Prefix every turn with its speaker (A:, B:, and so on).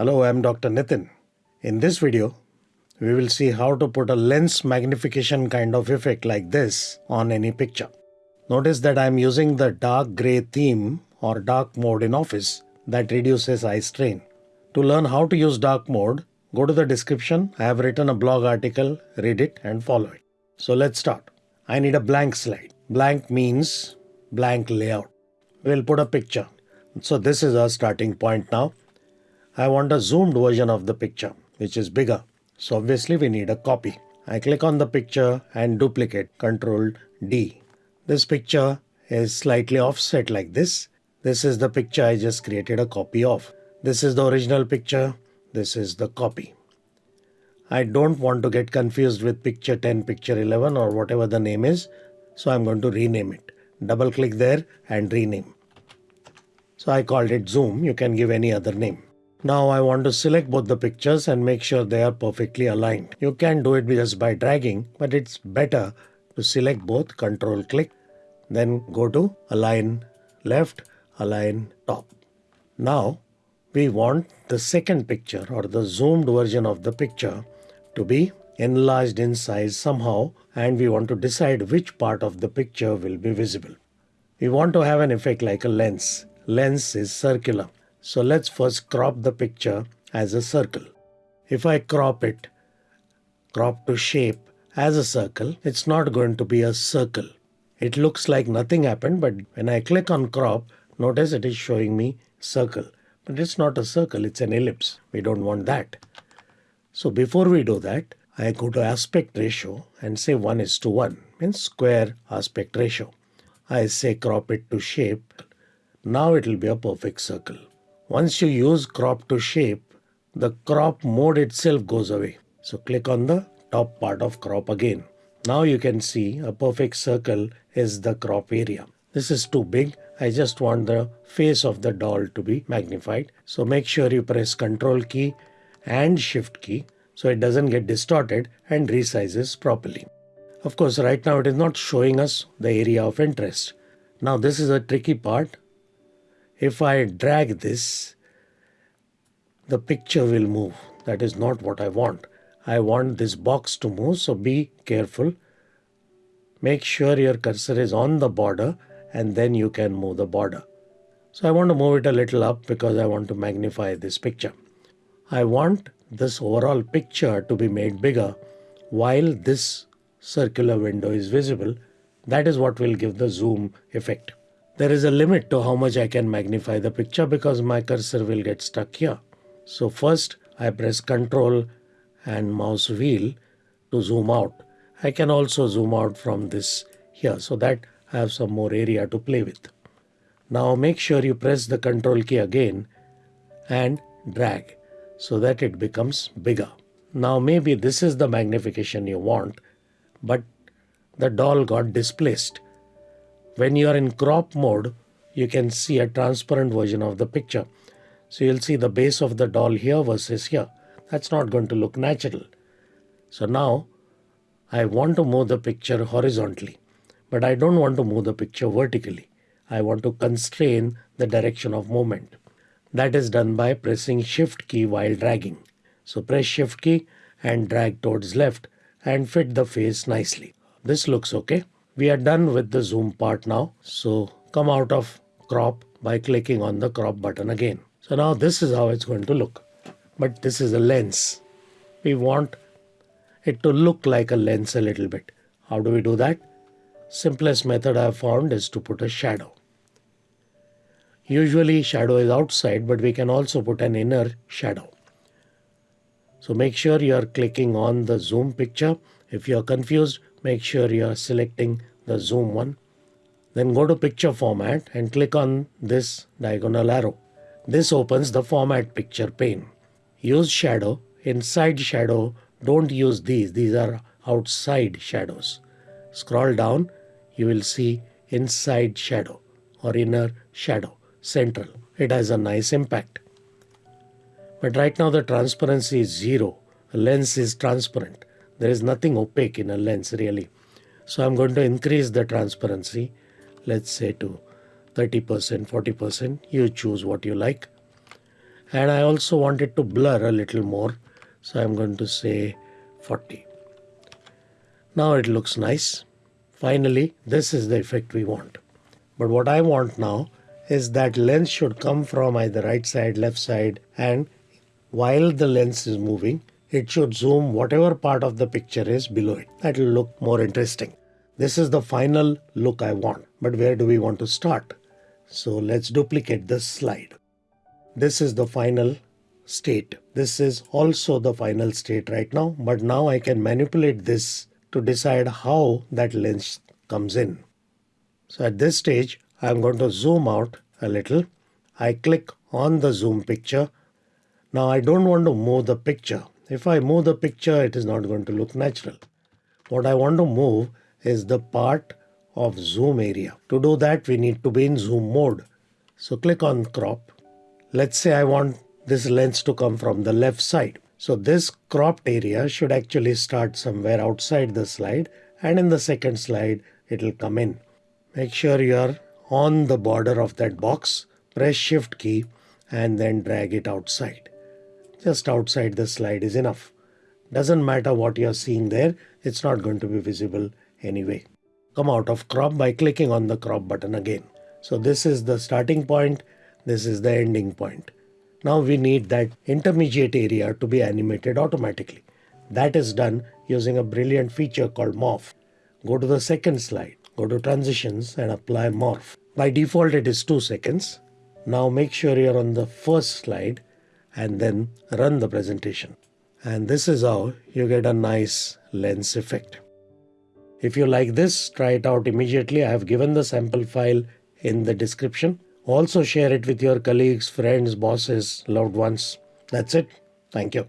A: Hello, I'm Dr. Nitin. In this video, we will see how to put a lens magnification kind of effect like this on any picture. Notice that I'm using the dark gray theme or dark mode in Office that reduces eye strain. To learn how to use dark mode, go to the description. I have written a blog article, read it and follow it. So let's start. I need a blank slide. Blank means blank layout. We'll put a picture. So this is our starting point now. I want a zoomed version of the picture, which is bigger. So obviously we need a copy. I click on the picture and duplicate, Control D. This picture is slightly offset like this. This is the picture I just created a copy of. This is the original picture. This is the copy. I don't want to get confused with picture 10, picture 11 or whatever the name is. So I'm going to rename it. Double click there and rename. So I called it zoom. You can give any other name. Now I want to select both the pictures and make sure they are perfectly aligned. You can do it just by dragging, but it's better to select both, control click, then go to align left, align top. Now we want the second picture or the zoomed version of the picture to be enlarged in size somehow and we want to decide which part of the picture will be visible. We want to have an effect like a lens. Lens is circular. So let's first crop the picture as a circle. If I crop it, crop to shape as a circle, it's not going to be a circle. It looks like nothing happened, but when I click on crop, notice it is showing me circle. But it's not a circle, it's an ellipse. We don't want that. So before we do that, I go to aspect ratio and say 1 is to 1, means square aspect ratio. I say crop it to shape. Now it will be a perfect circle. Once you use crop to shape, the crop mode itself goes away. So click on the top part of crop again. Now you can see a perfect circle is the crop area. This is too big. I just want the face of the doll to be magnified. So make sure you press control key and shift key so it doesn't get distorted and resizes properly. Of course, right now it is not showing us the area of interest. Now this is a tricky part if I drag this, the picture will move. That is not what I want. I want this box to move, so be careful. Make sure your cursor is on the border and then you can move the border. So I want to move it a little up because I want to magnify this picture. I want this overall picture to be made bigger while this circular window is visible. That is what will give the zoom effect. There is a limit to how much I can magnify the picture because my cursor will get stuck here. So first I press Ctrl and mouse wheel to zoom out. I can also zoom out from this here so that I have some more area to play with. Now make sure you press the Ctrl key again and drag so that it becomes bigger. Now maybe this is the magnification you want, but the doll got displaced. When you are in crop mode, you can see a transparent version of the picture. So you'll see the base of the doll here versus here. That's not going to look natural. So now I want to move the picture horizontally, but I don't want to move the picture vertically. I want to constrain the direction of movement. That is done by pressing shift key while dragging. So press shift key and drag towards left and fit the face nicely. This looks okay. We are done with the zoom part now. So come out of crop by clicking on the crop button again. So now this is how it's going to look. But this is a lens. We want it to look like a lens a little bit. How do we do that? Simplest method I have found is to put a shadow. Usually shadow is outside, but we can also put an inner shadow. So make sure you are clicking on the zoom picture. If you are confused, make sure you are selecting the zoom one. Then go to picture format and click on this diagonal arrow. This opens the format picture pane. Use shadow. Inside shadow, don't use these. These are outside shadows. Scroll down, you will see inside shadow or inner shadow, central. It has a nice impact. But right now the transparency is zero. The lens is transparent. There is nothing opaque in a lens really. So I'm going to increase the transparency, let's say to 30%, 40%. You choose what you like. And I also want it to blur a little more. So I'm going to say 40. Now it looks nice. Finally, this is the effect we want. But what I want now is that lens should come from either right side, left side, and while the lens is moving, it should zoom whatever part of the picture is below it. That will look more interesting. This is the final look I want. But where do we want to start? So let's duplicate this slide. This is the final state. This is also the final state right now, but now I can manipulate this to decide how that lens comes in. So at this stage, I'm going to zoom out a little. I click on the zoom picture. Now I don't want to move the picture. If I move the picture, it is not going to look natural. What I want to move is the part of zoom area. To do that, we need to be in zoom mode. So click on crop. Let's say I want this lens to come from the left side. So this cropped area should actually start somewhere outside the slide and in the second slide it will come in. Make sure you're on the border of that box, press shift key and then drag it outside. Just outside the slide is enough. Doesn't matter what you're seeing there, it's not going to be visible anyway. Come out of crop by clicking on the crop button again. So this is the starting point, this is the ending point. Now we need that intermediate area to be animated automatically. That is done using a brilliant feature called Morph. Go to the second slide, go to Transitions and apply Morph. By default it is 2 seconds. Now make sure you're on the first slide and then run the presentation. And this is how you get a nice lens effect. If you like this, try it out immediately. I have given the sample file in the description. Also share it with your colleagues, friends, bosses, loved ones. That's it. Thank you.